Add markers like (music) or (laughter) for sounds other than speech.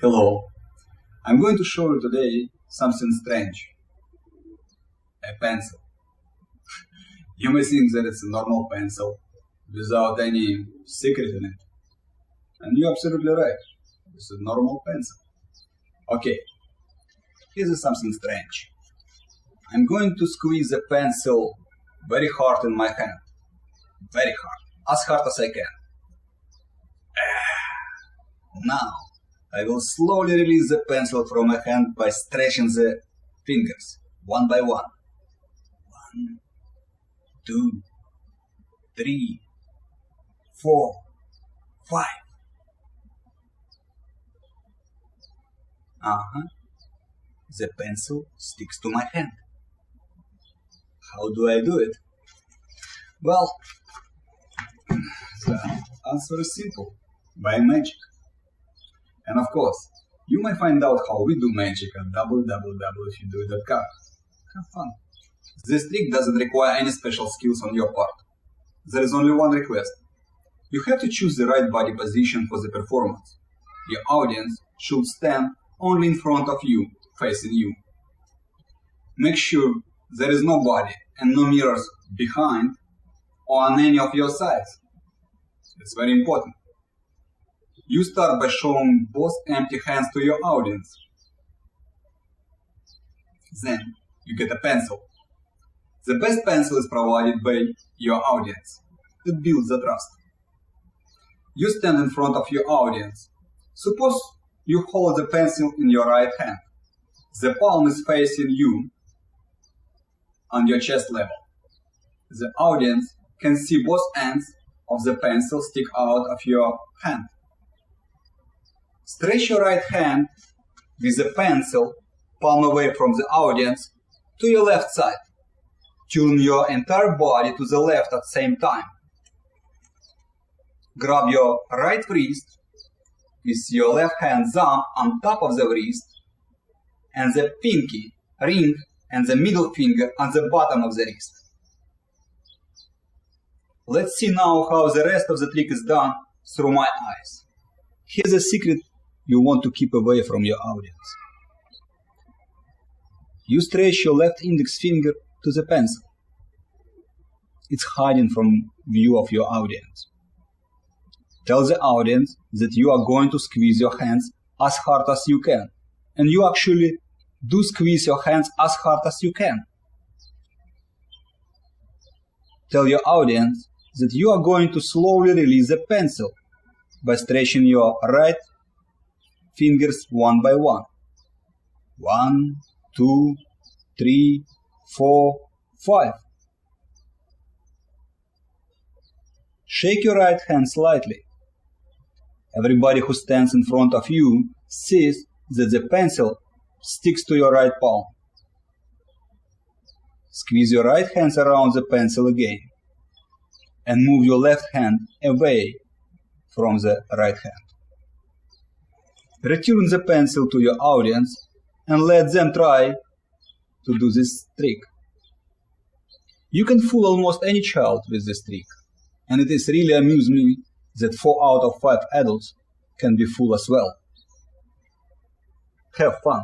Hello. I'm going to show you today something strange. A pencil. (laughs) you may think that it's a normal pencil without any secret in it. And you're absolutely right. It's a normal pencil. Okay. Here's something strange. I'm going to squeeze the pencil very hard in my hand. Very hard. As hard as I can. (sighs) Now, I will slowly release the pencil from my hand by stretching the fingers, one by one. One, two, three, four, five. Uh-huh. The pencil sticks to my hand. How do I do it? Well, the answer is simple. By magic. And of course, you may find out how we do magic at www.ifyoudo.com. Have fun. This trick doesn't require any special skills on your part. There is only one request. You have to choose the right body position for the performance. Your audience should stand only in front of you, facing you. Make sure there is no body and no mirrors behind or on any of your sides. It's very important. You start by showing both empty hands to your audience. Then you get a pencil. The best pencil is provided by your audience. It builds the trust. You stand in front of your audience. Suppose you hold the pencil in your right hand. The palm is facing you on your chest level. The audience can see both ends of the pencil stick out of your hand. Stretch your right hand with the pencil palm away from the audience to your left side. Turn your entire body to the left at the same time. Grab your right wrist with your left hand thumb on top of the wrist and the pinky, ring and the middle finger on the bottom of the wrist. Let's see now how the rest of the trick is done through my eyes. Here's a secret you want to keep away from your audience. You stretch your left index finger to the pencil. It's hiding from view of your audience. Tell the audience that you are going to squeeze your hands as hard as you can. And you actually do squeeze your hands as hard as you can. Tell your audience that you are going to slowly release the pencil by stretching your right fingers one by one. One, two, three, four, five. Shake your right hand slightly. Everybody who stands in front of you sees that the pencil sticks to your right palm. Squeeze your right hands around the pencil again and move your left hand away from the right hand. Return the pencil to your audience and let them try to do this trick. You can fool almost any child with this trick, and it is really amused me that 4 out of 5 adults can be fooled as well. Have fun!